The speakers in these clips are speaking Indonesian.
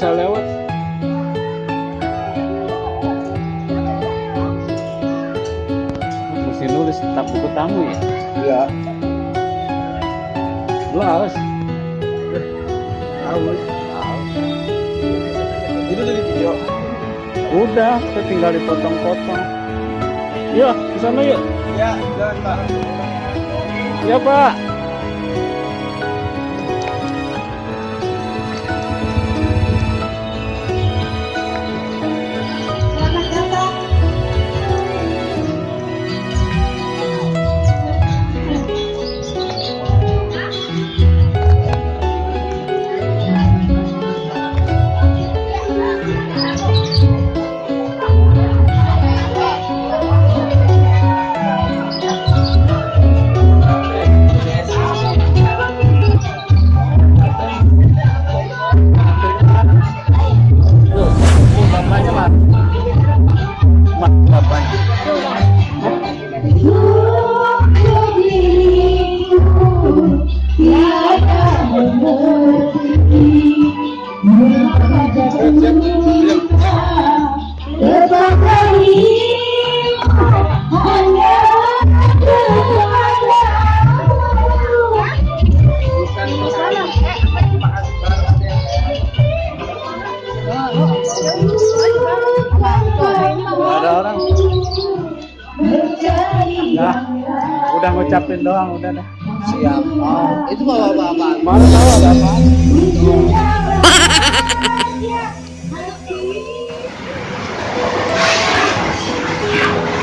bisa lewat mesti nulis tak buku tamu ya Iya. lu haus Tahu. Itu dari video. udah saya tinggal dipotong-potong ya ke sana yuk Ya, jangan Pak. ya pak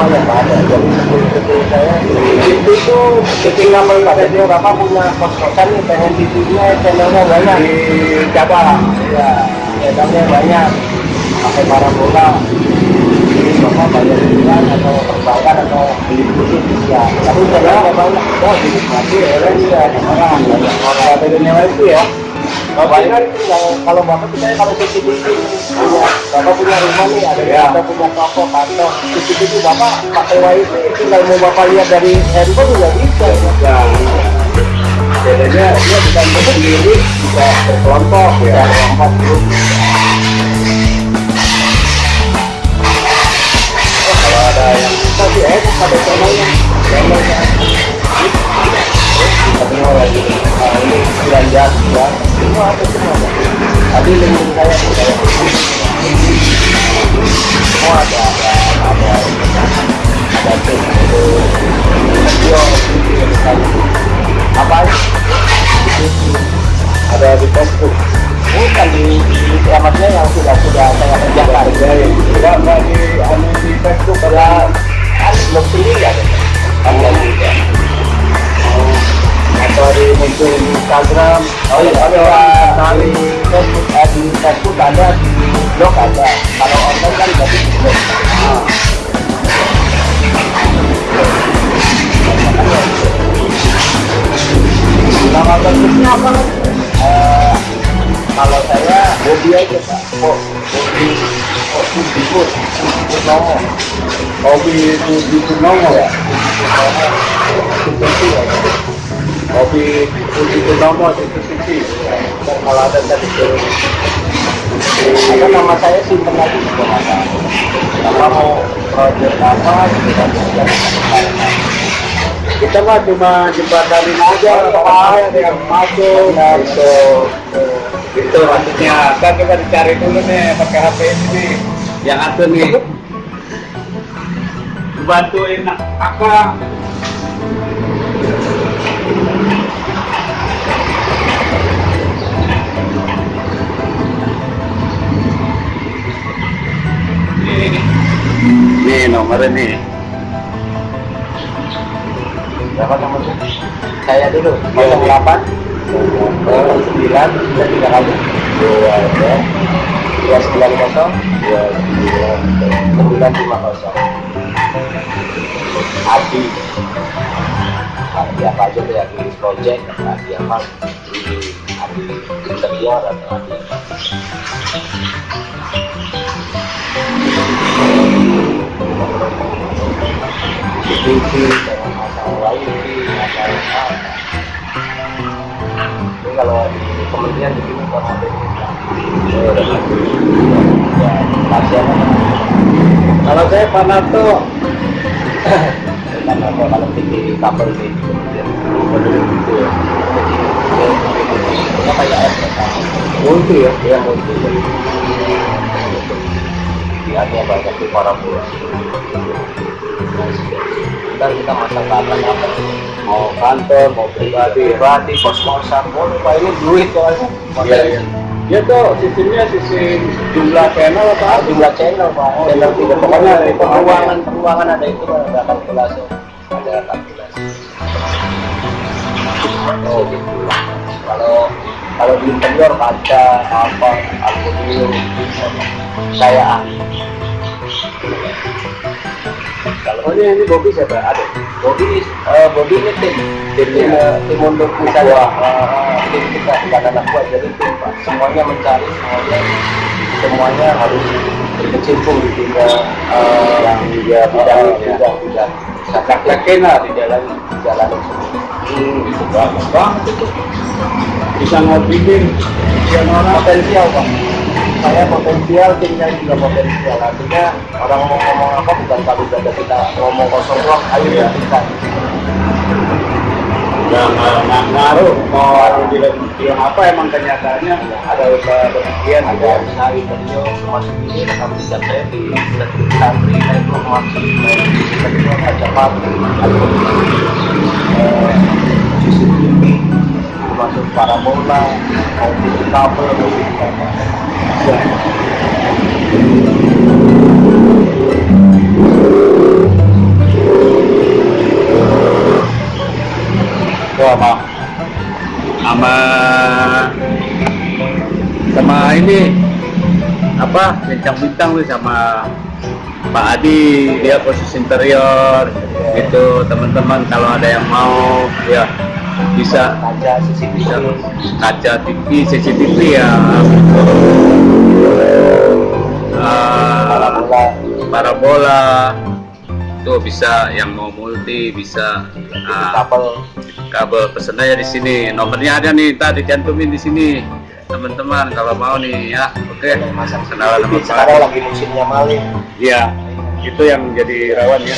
semua yang ada jadi sebelum saya itu tuh ketika melihat dia bapak punya kos kosan nih pengen TV-nya channelnya banyak di Jawa ya channelnya banyak pakai parabola jadi bapak bayar bulan atau perbankan atau beli khusus ya tapi channelnya banyak oh jadi mati ya ya orang banyak orang bedanya itu ya Bapak kan tinggal kalau bapak percaya kalau CCTV punya bapak punya rumah nih ada Ya. bapak punya toko kantor CCTV bapak pakai wifi tinggal mau bapak lihat dari handphone juga bisa ya. Bedanya dia bukan sendiri bisa berkelompok ya berkelompok. Oh, kalau ada yang bisa sih pada channelnya channelnya semua lagi nah, ini belanja ya semua ada semua tadi link saya saya semua ada ada ada ada video video hobi hobi purnomo ya? Itu ya hobi hobi purnomo itu sisi kalau ada tadi nama saya simpen lagi juga nama mau project apa gitu kan kita mah cuma jembatanin aja apa yang masuk. Gitu itu maksudnya kan kita dicari dulu nih pakai HP ini. Nih yang ada nih bantuin apa? Nih nomornya nih berapa nomornya saya dulu. 08 9 bisa tiga kali. Dua ya. Dua sembilan kosong. Dua sembilan 950 Adi. Adi apa aja tuh Adi project Adi apa? Adi Adi interior atau Adi dengan masalah wifi masalah apa ini kalau kementerian di sini. Kalau ya ya pasien Kalau saya Panato, karena kalau kalau tinggi kabel di kementerian menurut itu ya jadi apa ya? Multi ya? Ya multi. Dia banyak di para buah dan kita masak apa apa? Mau kantor, mau pribadi. pribadi kos kosan boleh pak ini duit soalnya. Iya, iya. Dia tuh sistemnya sistem jumlah channel apa? Jumlah channel pak. Oh, channel tiga pokoknya di peruangan peruangan ada itu ada kalkulasi. Ada kalkulasi. Oh gitu. Kalau kalau di interior kaca apa aluminium saya kalau Oh ini, ini Bobby siapa? Ada. body eh, body ini tim tim Iya. eh, tim untuk misalnya eh, tim kita bukan anak buah jadi tim pak semuanya mencari semuanya semuanya harus berkecimpung di tiga eh, Yang dia bidang bidang ya. bidang bidang Praktekin lah di jalan. jalan semua Hmm, itu bagus banget itu. Bisa ngobrolin yang orang potensial pak saya potensial timnya juga potensial. Artinya orang mau ngomong apa bukan kalau dada kita ngomong kosong doang ayo Iya. kita. Nggak nggak- ngaruh mau bilang bilang apa emang kenyataannya. Ada usaha demikian ada usaha interior masuk ini rekam jejak saya di santri itu masuk kedua kaca pabrik ada eh, CCTV masuk parabola mau TV kabel mau TV sama ini apa bintang-bintang tuh sama Pak Adi dia posisi interior itu teman-teman kalau ada yang mau ya bisa. Kaca CCTV bisa kaca TV CCTV ya. Ah, parabola parabola tuh bisa yang mau multi bisa. Ah, kabel. kabel pesen aja di sini. Nomornya ada nih tadi cantumin di sini teman-teman kalau mau nih ya oke masang kenalan sama sekarang lagi musimnya maling Iya, itu yang jadi rawan ya.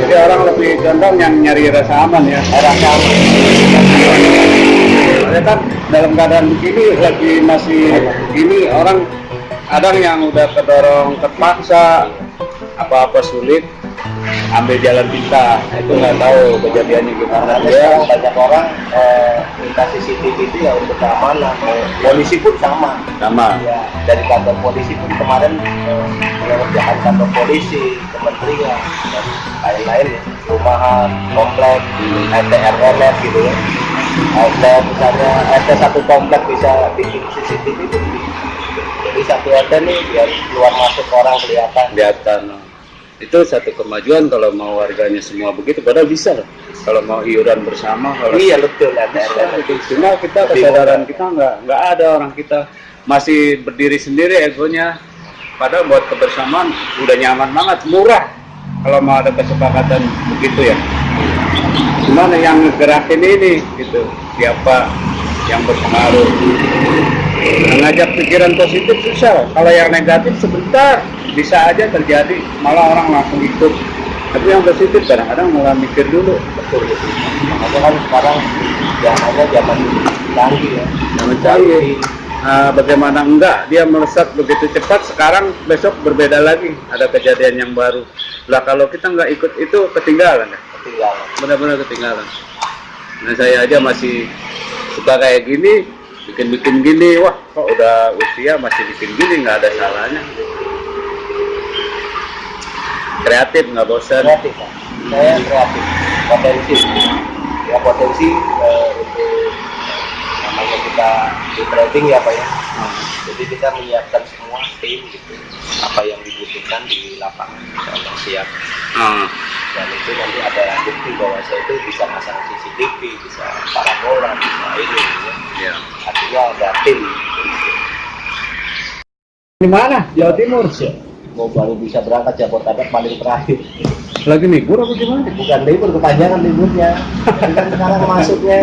Jadi orang lebih condong yang nyari rasa aman ya. rasa Soalnya kan dalam keadaan begini lagi masih gini orang kadang yang udah kedorong terpaksa apa-apa sulit ambil jalan pintas. Itu nggak tahu kejadiannya gimana. Karena dia sekarang banyak orang eh, minta CCTV itu ya untuk keamanan. Polisi pun sama. Sama. Ya dari kantor polisi pun kemarin eh, mengerjakan kantor polisi kementerian dan lain-lain ya rumahan komplek RT RLF gitu ya. RT misalnya RT satu komplek bisa bikin CCTV itu. Jadi satu RT nih biar keluar masuk orang kelihatan. Kelihatan itu satu kemajuan kalau mau warganya semua begitu padahal bisa loh kalau mau iuran bersama kalau iya betul Bisa, RLF gitu. cuma kita kesadaran kita nggak nggak ada orang kita masih berdiri sendiri egonya. Padahal buat kebersamaan udah nyaman banget murah. Kalau mau ada kesepakatan begitu ya. Cuman yang gerakin ini gitu. Siapa yang berpengaruh mengajak pikiran positif susah. Kalau yang negatif sebentar bisa aja terjadi. Malah orang langsung ikut. Tapi yang positif kadang-kadang malah mikir dulu. Betul betul. Makanya kan sekarang zamannya zaman canggih ya. Jangan canggih. Ah, bagaimana enggak? Dia melesat begitu cepat sekarang besok berbeda lagi. Ada kejadian yang baru. Lah kalau kita nggak ikut itu ketinggalan ya? Ketinggalan. Benar-benar ketinggalan. Nah saya aja masih suka kayak gini bikin-bikin gini wah kok udah usia masih bikin gini nggak ada salahnya. Kreatif nggak bosan kreatif saya kreatif. Potensi. Ya potensi eh, kita di trading ya pak ya jadi kita menyiapkan semua tim gitu apa yang buktikan di lapangan kalau siap Ah, dan itu nanti ada bukti bahwa saya itu bisa pasang CCTV bisa parabola bisa ini ya. ya. artinya ada tim Di mana? Jawa Timur. Mau baru bisa berangkat Jabodetabek paling terakhir Lagi libur apa gimana? bukan libur kepanjangan liburnya kan sekarang masuknya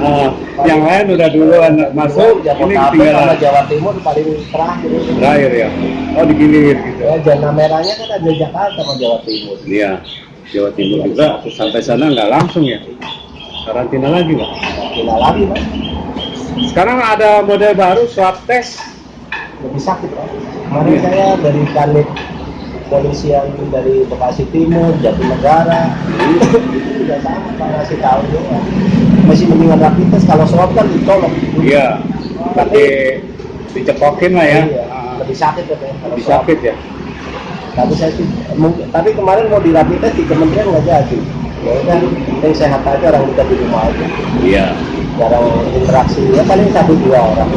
Ah, yang lain udah duluan masuk, ini tinggal sama Jawa Timur paling terakhir terakhir ya. Oh digilir gitu. ya zona merahnya kan ada Jakarta sama Jawa Timur Iya, Jawa Timur juga sampai sana nggak langsung ya. Karantina lagi nggak? Kena lagi mas Sekarang ada model baru swab test. Lebih sakit Pak. Kemarin saya dari kanit polisi yang dari Bekasi Timur, Jatinegara, itu udah sama Pak ngasih tahu juga. Masih mendingan rapid test kalau swab kan ditolak. Iya, tapi dicekokin lah ya. Iya, lebih sakit katanya kalau lebih sakit ya. Tapi saya sih, mungkin, tapi kemarin mau di rapid test di kementerian nggak jadi. Ya kan, penting sehat aja orang kita di rumah aja. Iya. Jarang interaksi, ya paling satu dua orang.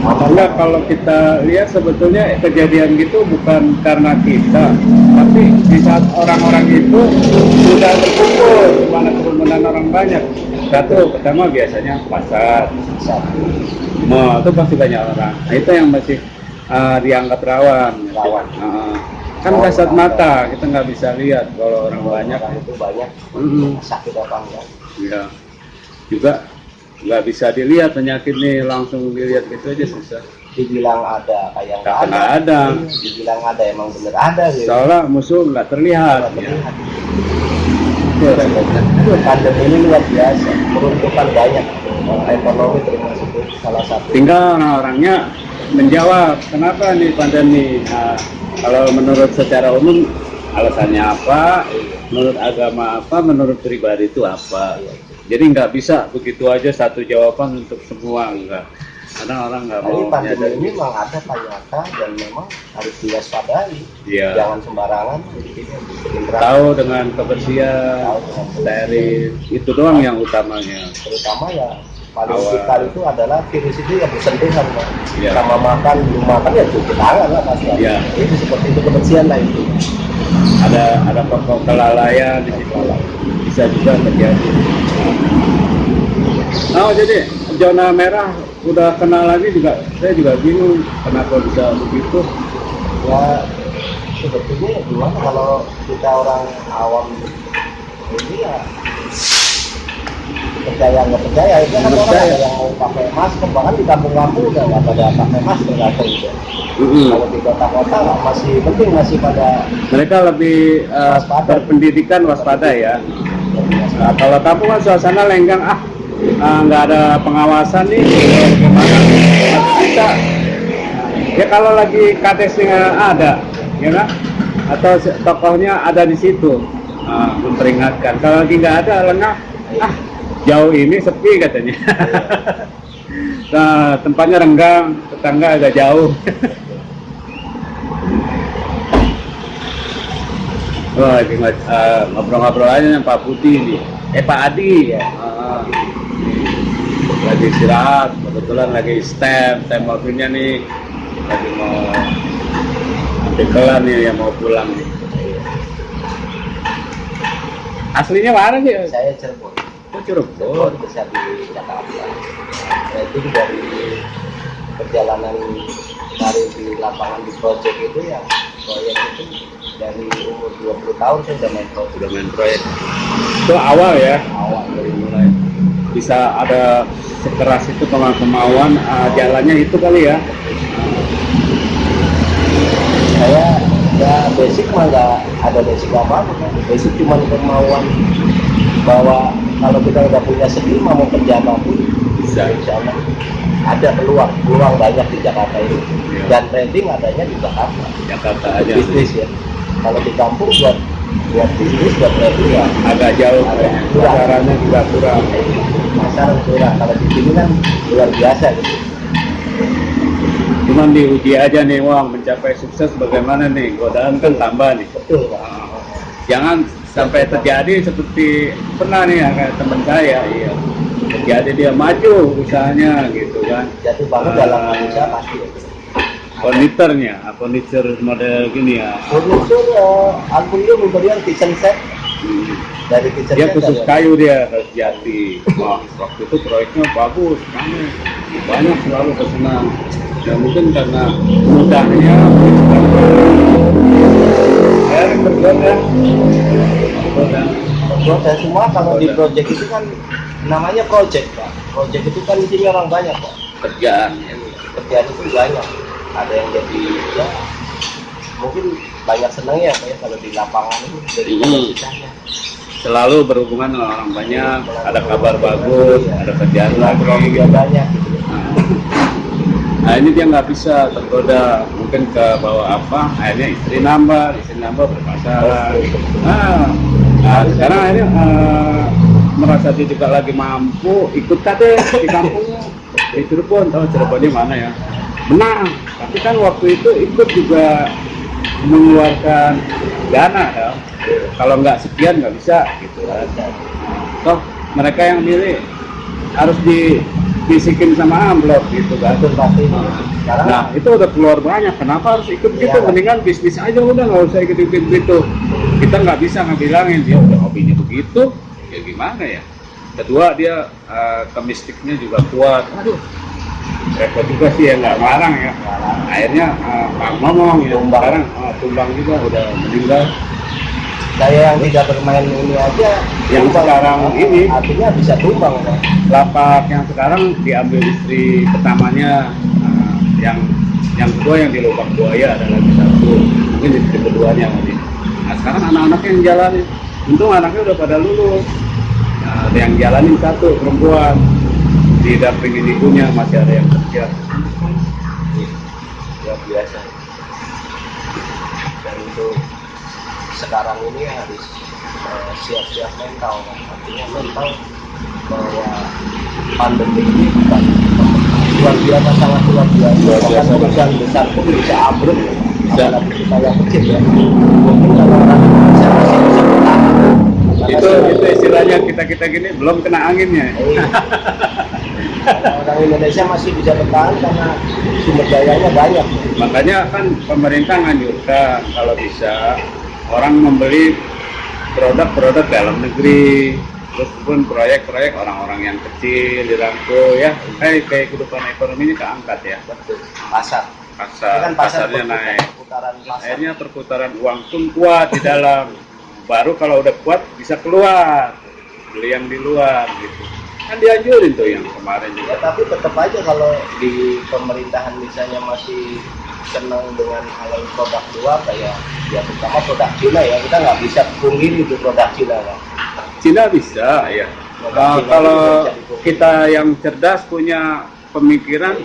Aman Enggak, kalau kita lihat sebetulnya kejadian gitu bukan karena kita, tapi di saat orang-orang itu sudah berkumpul, mana kerumunan orang banyak. Satu, pertama biasanya pasar, mall itu pasti banyak orang. Nah, itu yang masih uh, dianggap rawan. Rawan. Uh, kan kasat mata, kita nggak bisa lihat kalau orang banyak. Orang itu banyak Mm-mm. sakit apa enggak. Ya, juga nggak bisa dilihat penyakit nih langsung dilihat gitu aja susah. dibilang ada kayak Nggak nggak ada. dibilang ada emang bener ada gitu Soalnya musuh nggak terlihat. Nggak Ya. terlihat. itu pandemi ini luar biasa meruntuhkan banyak ekonomi termasuk itu salah satu Tinggal orang-orangnya menjawab kenapa nih pandemi. Nah, kalau menurut secara umum alasannya apa, menurut agama apa, menurut pribadi itu apa. Jadi nggak bisa begitu aja satu jawaban untuk semua enggak. Karena orang nggak mau pandemi nyadar. ini memang ada Pak nyata dan memang harus diwaspadai Iya. jangan sembarangan. Tahu dengan kebersihan, steril, itu doang yang utamanya. terutama ya paling vital itu adalah virus itu yang bersentuhan Pak. Iya. sama makan belum makan ya cuci tangan lah pasti Iya. itu seperti itu kebersihan lah itu Ada ada pokok kelalaian di situ bisa juga terjadi. Oh jadi zona merah udah kenal lagi juga saya juga bingung kenapa bisa begitu. ya sebetulnya ya gimana kalau kita orang awam ini ya percaya nggak percaya itu kan orang Percaya. yang mau pakai masker bahkan di kampung-kampung udah nggak pada pakai masker nggak ada itu Mm-mm. kalau di kota-kota masih penting masih pada Mereka lebih eh, Waspada. berpendidikan waspada ya. Nah, kalau kampung kan suasana lenggang ah ah, nggak ada pengawasan nih bisa ya kalau lagi kadesnya ada ya kan atau tokohnya ada di situ ah, memperingatkan kalau lagi nggak ada lengah ah jauh ini sepi katanya nah tempatnya renggang tetangga agak jauh Wah, ngo- eh, ngobrol-ngobrol aja dengan Pak Putih nih. Eh Pak Adi ya. Ah, lagi istirahat, kebetulan lagi stem, stem mobilnya nih lagi mau ambil kelar nih yang mau pulang nih. Aslinya mana sih? saya Cirebon Cirebon. Besar di Jakarta rating dari perjalanan karir di lapangan di project itu ya proyek itu dari umur 20 tahun saya udah main project Udah main proyek. Itu awal ya, awal dari mulai bisa ada sekeras itu kema- kemauan ah, jalannya itu kali ya. saya ya basic mah nggak ada basic apa apa basic cuma kemauan bahwa kalau kita udah punya skill mau kerja apa pun Bisa. insya Allah ada peluang peluang banyak di Jakarta ini Iya. dan trading adanya di Jakarta Jakarta aja. bisnis ya kalau di kampung buat buat bisnis buat trading ya Agak jauh. Kurang. Pasarannya juga kurang. pasar kurang kalau di sini kan luar biasa gitu Cuman diuji aja nih, Wang, mencapai sukses bagaimana nih? Godaan kan tambah nih. betul pak Jangan sampai terjadi seperti pernah nih ya, kayak teman saya, iya. Terjadi dia maju usahanya gitu kan. jatuh bangun Ah. dalam manusia pasti ya. furniturnya ah, furniture model gini ya furniture uh, aku ini memberikan kitchen set Hmm. dari kitchen dia set khusus ada- kayu dia harus jati wah waktu itu proyeknya bagus rame banyak selalu pesanan ya mungkin karena mudahnya ya ya ya. Dan semua kalau di project itu kan namanya project pak. Project itu kan isinya orang banyak pak. Kerjaan kerjaan itu banyak. Ada yang jadi ya mungkin banyak senangnya pak ya kalau di lapangan itu dari Hmm. selalu berhubungan dengan orang banyak ada kabar bagus ada kerjaan lagi. juga banyak. Gitu Nah ini dia nggak bisa tergoda mungkin ke bawah apa akhirnya istri nambah istri nambah bermasalah nah, nah sekarang akhirnya eh, merasa dia juga lagi mampu ikut kate di kampungnya di Cirebon tahu Cirebonnya mana ya? Menang tapi kan waktu itu ikut juga mengeluarkan dana ya. Kalau nggak sekian nggak bisa gitu kan. Toh mereka yang milih harus di bisikin sama amplop gitu kan. Pasti sekarang Nah itu udah keluar banyak, kenapa harus ikut gitu? Iya. Mendingan bisnis aja udah nggak usah ikut-ikut gitu. Kita nggak bisa ngebilangin dia udah hobinya begitu, ya gimana ya? Kedua dia eh, kemistiknya juga kuat. Aduh, repot juga sih ya nggak marang ya. Akhirnya Pak ngomong ya, Tumbang. sekarang eh, tumbang juga udah meninggal. saya yang tidak bermain ini aja Yang tumbang. sekarang ini. artinya bisa tumbang pak Lapak yang sekarang diambil istri pertamanya, yang yang kedua yang di lubang buaya ada lagi satu, mungkin istri keduanya lagi. Nah sekarang anak-anaknya yang jalanin, untung anaknya udah pada lulus. Nah, yang jalanin satu perempuan, didampingin ibunya masih ada yang kerja. luar biasa dan untuk sekarang ini harus eh, siap-siap mental kan. artinya mental bahwa pandemi ini bukan luar biasa sangat luar biasa. Luar bahkan biasa. perusahaan besar pun bisa ambruk. Apalagi kita yang kecil ya. Mungkin kalau orang masih bisa bertahan? Itu itu istilahnya kita kita gini belum kena anginnya. Iya. Karena orang Indonesia masih bisa bertahan karena sumber dayanya banyak. Makanya kan pemerintah nganjurkan kalau bisa orang membeli produk-produk dalam negeri terus pun proyek-proyek orang-orang yang kecil dirangkul ya. Kayak kayak kehidupan ekonominya keangkat ya. Betul pasar. Pasar. Ini kan pasar pasarnya perputaran- naik. perputaran pasar. Akhirnya perputaran uang pun kuat di dalam. Baru kalau udah kuat bisa keluar. Beli yang di luar gitu. Kan dianjurin tuh yang kemarin ya juga tapi tetap aja kalau di pemerintahan misalnya masih senang dengan halal produk luar kayak ya terutama produk Cina ya kita nggak bisa pungkiri itu produk Cina kan Cina bisa ya. Cina kalau kita yang cerdas punya pemikiran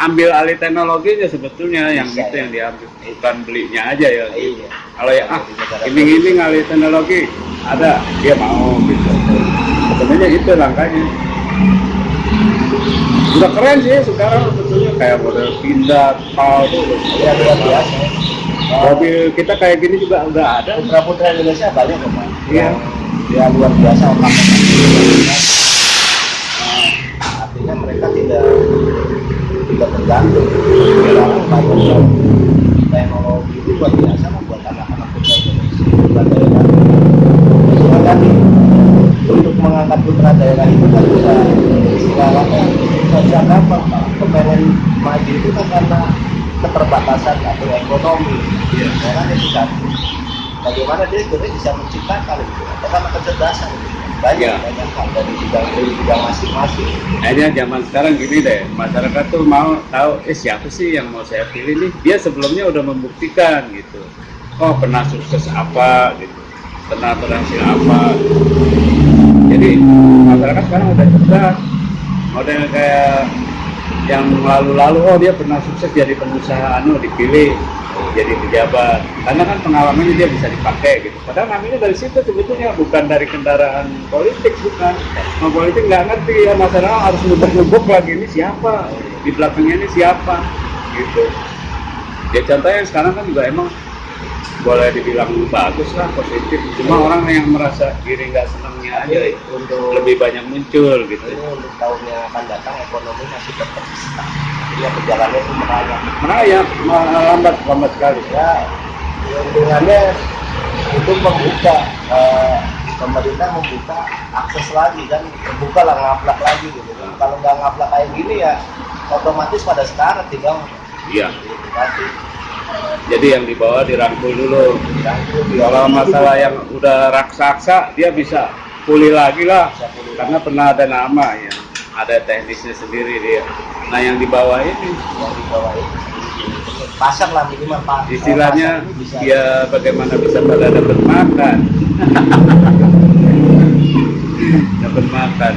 ambil alih teknologinya sebetulnya yang Bisa, itu ya. yang diambil bukan belinya aja ya. Iya. Kalau ya ah iming-iming alih teknologi ada dia mau gitu. Sebenarnya itu langkahnya. Udah keren sih sekarang sebetulnya kayak model pindah tol ya luar biasa. Mobil kita kayak gini juga udah ada. Putra putra Indonesia banyak kok. Iya. Ya luar biasa otak artinya mereka tidak tidak tergantung. Sekarang banyak teknologi itu luar biasa lah buat anak-anak putra Indonesia. Putra daerah untuk mengangkat putra daerah itu kan bisa istilahnya bisa gampang kepengen maju itu kan karena keterbatasan atau ekonomi. Orang itu satu bagaimana dia sebenarnya bisa menciptakan gitu karena kecerdasan banyak Iya. banyak hal dari bidang dari bidang masing-masing Akhirnya zaman sekarang gini deh, masyarakat tuh mau tahu, eh siapa sih yang mau saya pilih nih? Dia sebelumnya udah membuktikan gitu. Oh pernah sukses apa gitu, pernah berhasil apa. Jadi masyarakat sekarang udah cerdas. Model kayak yang lalu-lalu, oh dia pernah sukses jadi pengusaha, anu dipilih jadi pejabat. Karena kan pengalamannya dia bisa dipakai gitu. Padahal namanya dari situ sebetulnya bukan dari kendaraan politik bukan. Mau politik nggak ngerti ya masyarakat harus nubuk-nubuk lagi ini siapa di belakangnya ini siapa gitu. Ya contohnya sekarang kan juga emang boleh dibilang bagus lah positif cuma orang yang merasa diri nggak senangnya aja itu untuk lebih banyak muncul gitu ini untuk tahunnya akan datang ekonomi masih tetap stuck. Jadi ya perjalanannya itu merayap. merayap lambat lambat sekali Ya keuntungannya itu membuka eh, pemerintah membuka akses lagi kan terbuka lah ngaplak lagi gitu kan. Kalau nggak ngaplak kayak gini ya otomatis pada sekarang tinggal iya edukasi. Jadi yang dibawa dirangkul dulu. Kalau masalah yang udah raksasa dia bisa pulih lagi lah. Karena pernah ada nama ya. Ada teknisnya sendiri dia. Nah yang di bawah ini. Yang di bawah ini. Pasar lah minimal pak. Istilahnya bisa. dia bagaimana bisa pada dapat makan. Dapat makan.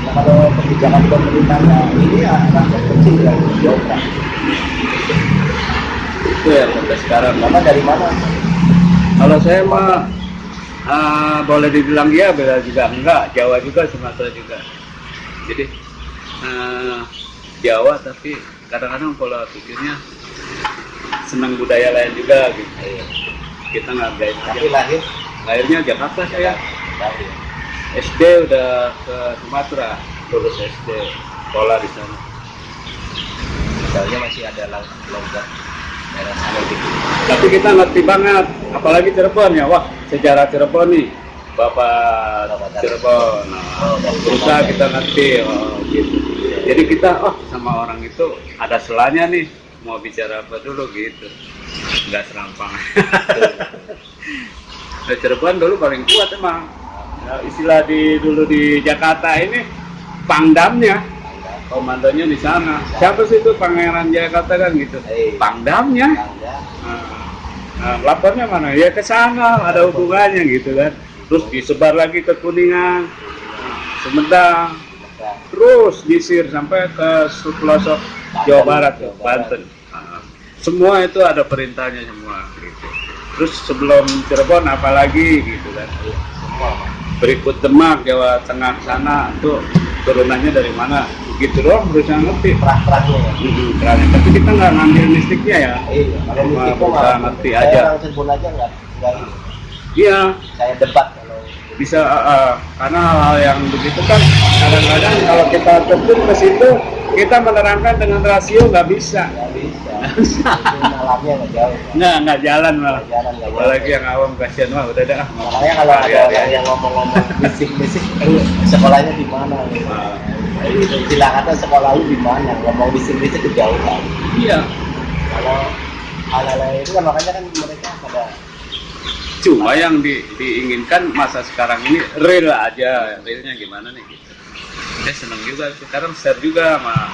Ya kalau kebijakan pemerintahnya ini ya rakyat kecil yang jauh itu yang sampai sekarang. Bapak dari mana? kalau saya mah ah, boleh dibilang ya bela juga enggak. Jawa juga Sumatera juga. Jadi ah, Jawa tapi kadang-kadang pola pikirnya senang budaya lain juga gitu. Kita ngargain aja Tapi lahir? Lahirnya Jakarta saya. Lahir. SD udah ke Sumatera lulus SD sekolah di sana. Misalnya masih ada lang- tapi kita ngerti banget apalagi Cirebon ya. Wah sejarah Cirebon nih. Bapak Bapak Cirebon. Nah, berusaha kita ngerti oh, gitu. Jadi kita oh sama orang itu ada selanya nih. Mau bicara apa dulu gitu. Nggak serampang Nah, Cirebon dulu paling kuat emang. Ya, istilah di dulu di Jakarta ini pangdamnya komandonya di sana siapa sih itu pangeran Jakarta kan gitu Eh. pangdamnya Bangga. Nah, nah, lapornya mana? Ya ke sana ada hubungannya gitu kan. Terus disebar lagi ke Kuningan, Sumedang, terus disir sampai ke pelosok Jawa Barat, Barat. Banten. Nah, semua itu ada perintahnya semua gitu. Terus sebelum Cirebon apalagi gitu kan. Iya. Berikut Demak, Jawa Tengah sana tuh turunannya dari mana? Gitu doang berusaha ngerti. Perah-perahnya ya. Keren. Tapi kita nggak ngambil mistiknya ya. Iya, kalau mistik malah ngerti saya aja. orang Cirebon aja nggak nggak ini. Iya, Saya debat kalau bisa uh, uh, karena hal-hal yang begitu kan kadang-kadang kalau kita terjun ke situ kita menerangkan dengan rasio nggak bisa nggak bisa. Malamnya nggak jauh. Nggak nggak jalan malah Nggak jalan nggak apalagi yang awam kasihan mah udah dah Makanya kalau ada Hari-hari orang aja. yang ngomong-ngomong bisik-bisik, "Lu sekolahnya di mana? Jadi istilah kata sekolah lu di mana? Ngomong bisik-bisik kejauhan. iya Kalau hal-hal itu kan makanya kan mereka pada cuma yang di- diinginkan masa sekarang ini real aja realnya gimana nih gitu saya seneng juga sekarang share juga sama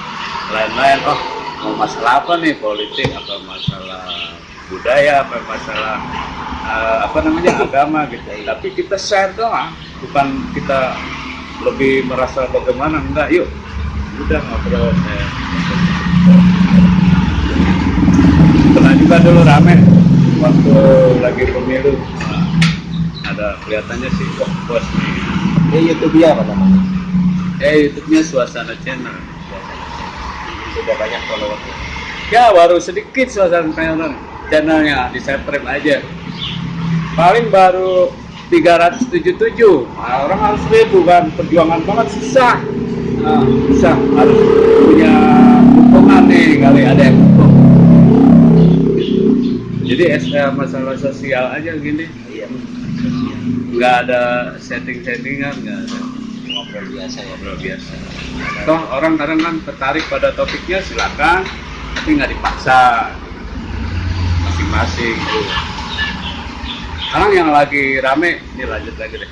lain-lain oh mau masalah apa nih? Politik apa masalah budaya apa masalah eh, apa namanya agama gitu. Tapi kita share doang. Bukan kita lebih merasa bagaimana enggak. Yuk udah ngobrol saya pernah juga dulu rame waktu lagi pemilu. Nah, ada kelihatannya sih wah bos nih. Ini YouTube ya apa namanya? eh YouTube-nya suasana channel Sudah banyak followersnya. ya baru sedikit suasana channel channelnya di subscribe aja. Paling baru 377 nah, orang harus ribu kan perjuangan banget susah. Nah, susah. Harus punya dukungan nih kali. Ada yang dukung jadi eh, masalah sosial aja gini. Iya. nggak ada setting-settingan nggak ada Ngobrol biasa ya. ngobrol biasa. Toh orang kadang kan tertarik pada topiknya silakan. Tapi nggak dipaksa. Masing-masing sekarang yang lagi rame ini lanjut lagi deh